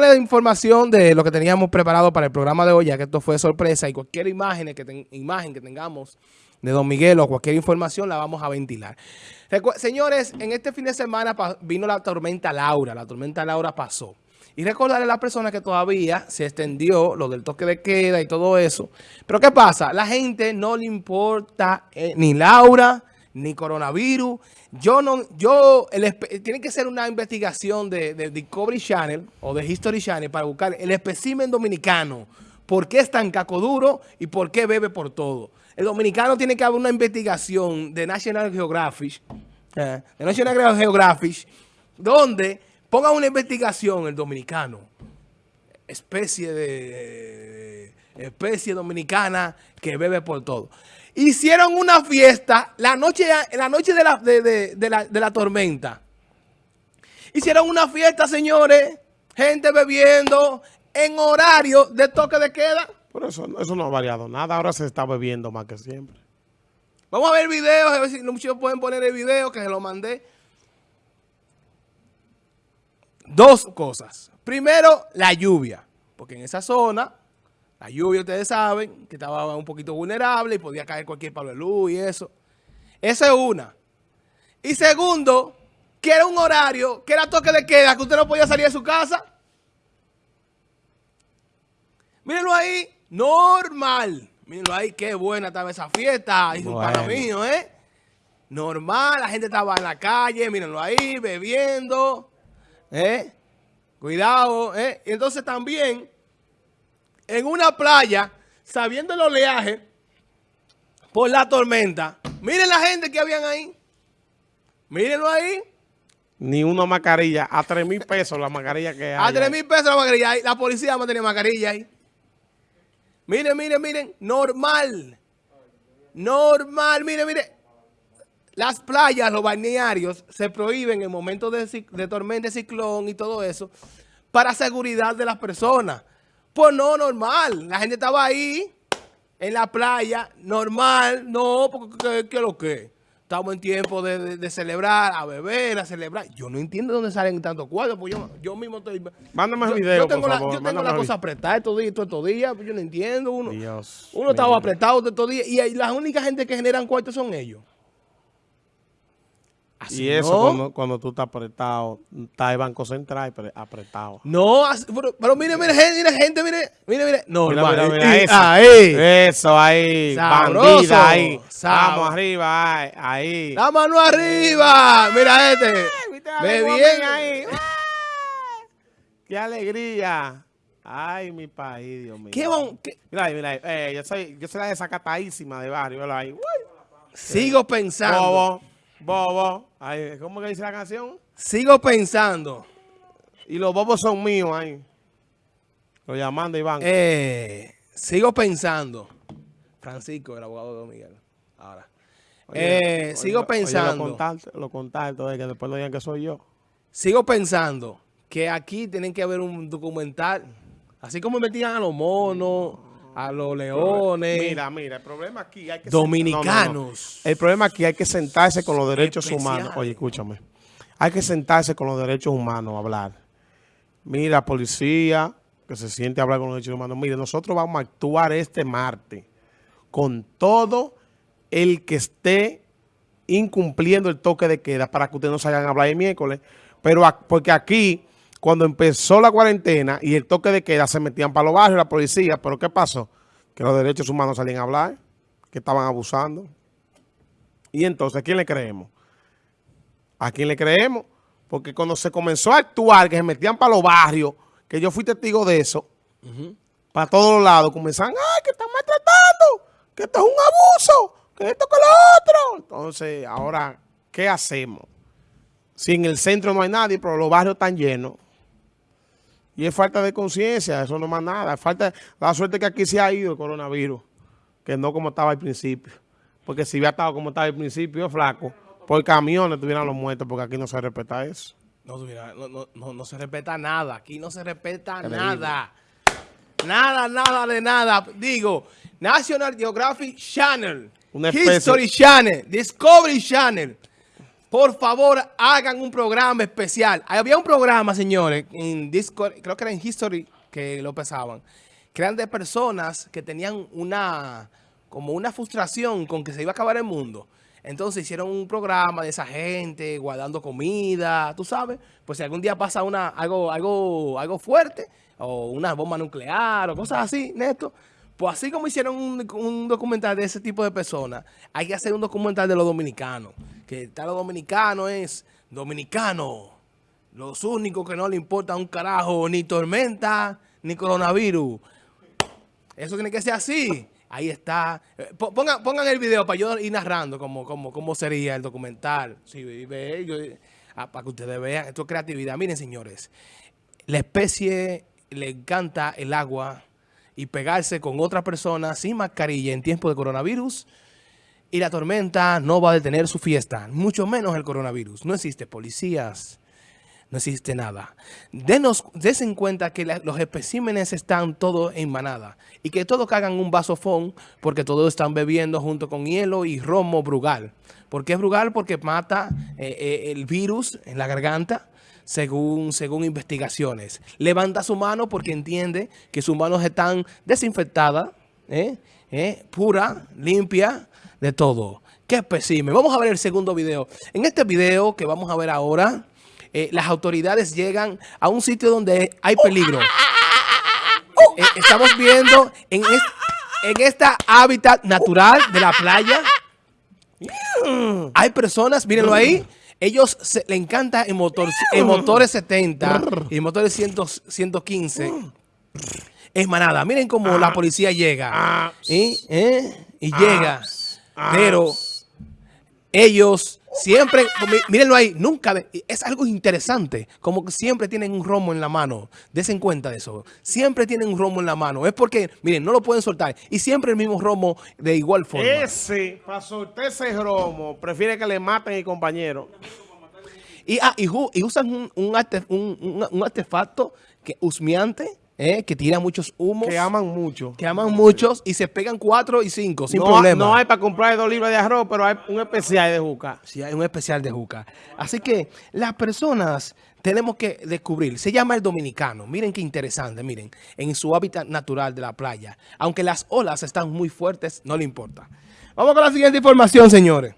la información de lo que teníamos preparado para el programa de hoy, ya que esto fue sorpresa y cualquier imagen que, imagen que tengamos de Don Miguel o cualquier información la vamos a ventilar. señores, en este fin de semana vino la tormenta Laura, la tormenta Laura pasó. Y recordarle a las personas que todavía se extendió lo del toque de queda y todo eso. Pero ¿qué pasa? La gente no le importa eh, ni Laura, ni coronavirus. Yo no, yo, tiene que ser una investigación de, Discovery Channel o de History Channel para buscar el espécimen dominicano. ¿Por qué es tan cacoduro y por qué bebe por todo? El dominicano tiene que haber una investigación de National Geographic, eh, de National Geographic, donde ponga una investigación el dominicano, especie de especie dominicana que bebe por todo. Hicieron una fiesta la noche, la noche de, la, de, la, tormenta. Hicieron una fiesta, señores, gente bebiendo en horario de toque de queda. Por eso, eso no ha variado nada. Ahora se está bebiendo más que siempre. Vamos a ver videos, a ver si muchos pueden poner el video que se lo mandé. Dos cosas. Primero, la lluvia. Porque en esa zona la lluvia, ustedes saben, que estaba un poquito vulnerable y podía caer cualquier palo de luz y eso. Esa es una. Y segundo, que era un horario, que era toque de queda, que usted no podía salir de su casa. Mírenlo ahí, normal. Mírenlo ahí, qué buena estaba esa fiesta. Y bueno. mío, ¿eh? Normal, la gente estaba en la calle, mírenlo ahí, bebiendo. ¿Eh? Cuidado, ¿eh? Y entonces también en una playa, sabiendo el oleaje, por la tormenta. Miren la gente que habían ahí. Mírenlo ahí. Ni una mascarilla. A 3 mil pesos la mascarilla que hay. A 3 mil pesos la mascarilla. La policía no tenía mascarilla ahí. Miren, miren, miren. Normal. Normal. Miren, miren. Las playas, los balnearios, se prohíben en momentos de, de tormenta, de ciclón y todo eso para seguridad de las personas. Pues no, normal. La gente estaba ahí, en la playa, normal. No, porque ¿qué es lo que? Estamos en tiempo de, celebrar, a beber, a celebrar. Yo no entiendo dónde salen tantos cuadros, pues yo, yo mismo estoy... Mándame el video, yo tengo por la, favor. Yo tengo la cosa apretada estos días, estos días, pues yo no entiendo. Uno, uno estaba apretado estos días y la única gente que generan cuartos son ellos y eso cuando, tú estás apretado, está el Banco Central apretado. No, pero, mire, mire, gente, mire, gente, mire, mire, mire. No, mira, mira, mira, eso. Ahí. Eso, ahí. Bandida, ahí. Vamos arriba, ahí. ahí. La mano arriba. Mira este. Ve bien ahí. ¡Qué alegría! Ay, mi país, Dios mío. ¿Qué bon, qué? Mira, mira, eh, yo soy, yo soy la desacatadísima de barrio, ahí. Sigo pensando. Bobo. ¿Cómo que dice la canción? Sigo pensando. Y los bobos son míos ahí. Lo llamando Iván. Eh, sigo pensando. Francisco, el abogado de Miguel. Ahora. eh, sigo pensando. lo contacto, de que después no digan que soy yo. Sigo pensando que aquí tienen que haber un documental. Así como metían a los monos a los leones. Mira, mira, el problema aquí hay que... Dominicanos. El problema aquí hay que sentarse con los derechos humanos. Oye, escúchame. Hay que sentarse con los derechos humanos a hablar. Mira, policía, que se siente a hablar con los derechos humanos. Mire, nosotros vamos a actuar este martes con todo el que esté incumpliendo el toque de queda para que ustedes no salgan a hablar el miércoles. Pero porque aquí cuando empezó la cuarentena y el toque de queda, se metían para los barrios la policía. ¿Pero qué pasó? Que los derechos humanos salían a hablar, que estaban abusando. Y entonces, ¿a quién le creemos? ¿A quién le creemos? Porque cuando se comenzó a actuar, que se metían para los barrios, que yo fui testigo de eso, para todos los lados, comenzaban, ¡ay, que están maltratando! ¡Que esto es un abuso! ¡Que esto que lo otro! Entonces, ahora, ¿qué hacemos? Si en el centro no hay nadie, pero los barrios están llenos. Y es falta de conciencia, eso no es más nada. Falta la suerte que aquí se ha ido el coronavirus, que no como estaba al principio. Porque si hubiera estado como estaba al principio, flaco, por camiones tuvieran los muertos, porque aquí no se respeta eso. No, no, no, se respeta nada. Aquí no se respeta nada. Nada, nada de nada. Digo, National Geographic Channel, History Channel, Discovery Channel. Por favor, hagan un programa especial. Había un programa, señores, en Discord, creo que era en History, que lo pesaban, que de personas que tenían una, como una frustración con que se iba a acabar el mundo. Entonces hicieron un programa de esa gente, guardando comida, tú sabes. Pues si algún día pasa una, algo, algo, algo fuerte, o una bomba nuclear, o cosas así, Neto, pues así como hicieron un, documental de ese tipo de personas, hay que hacer un documental de los dominicanos. Que tal los dominicanos es dominicano. Los únicos que no le importa un carajo ni tormenta ni coronavirus. Eso tiene que ser así. Ahí está. Eh, pongan, el video para yo ir narrando cómo, cómo, cómo sería el documental. Sí, ve, ah, para que ustedes vean. Esto es creatividad. Miren, señores. La especie le encanta el agua y pegarse con otra persona sin mascarilla en tiempo de coronavirus y la tormenta no va a detener su fiesta, mucho menos el coronavirus. No existe policías, no existe nada. Denos, en cuenta que los especímenes están todos en manada y que todos cagan un vasofón porque todos están bebiendo junto con hielo y romo brugal. ¿Por qué es brugal? Porque mata eh, eh, el virus en la garganta según, según investigaciones. Levanta su mano porque entiende que sus manos están desinfectadas, ¿eh? ¿Eh? pura, limpia, de todo. ¡Qué espécimen! Vamos a ver el segundo video. En este video que vamos a ver ahora, eh, las autoridades llegan a un sitio donde hay peligro. estamos viendo en, en esta hábitat natural de la playa. Hay personas, mírenlo ahí, ellos le encanta en, motor, en motores 70 y motores 115. Es manada. Miren cómo la policía llega. Ah. ¿Y? ¿Eh? y llega. Ah. Pero ellos siempre, mírenlo ahí, nunca, es algo interesante, como que siempre tienen un romo en la mano, desen cuenta de eso, siempre tienen un romo en la mano, es porque, miren, no lo pueden soltar, y siempre el mismo romo de igual forma. Ese, para soltar ese romo, prefiere que le maten a compañero. Y, ah, y, usan un, artefacto que husmeante, eh, que tira muchos humos. Que aman mucho. Que aman muchos y se pegan cuatro y cinco sin problema. No hay para comprar dos libras de arroz, pero hay un especial de juca. Sí, hay un especial de juca. Así que las personas tenemos que descubrir. Se llama el dominicano. Miren qué interesante, miren. En su hábitat natural de la playa. Aunque las olas están muy fuertes, no le importa. Vamos con la siguiente información, señores.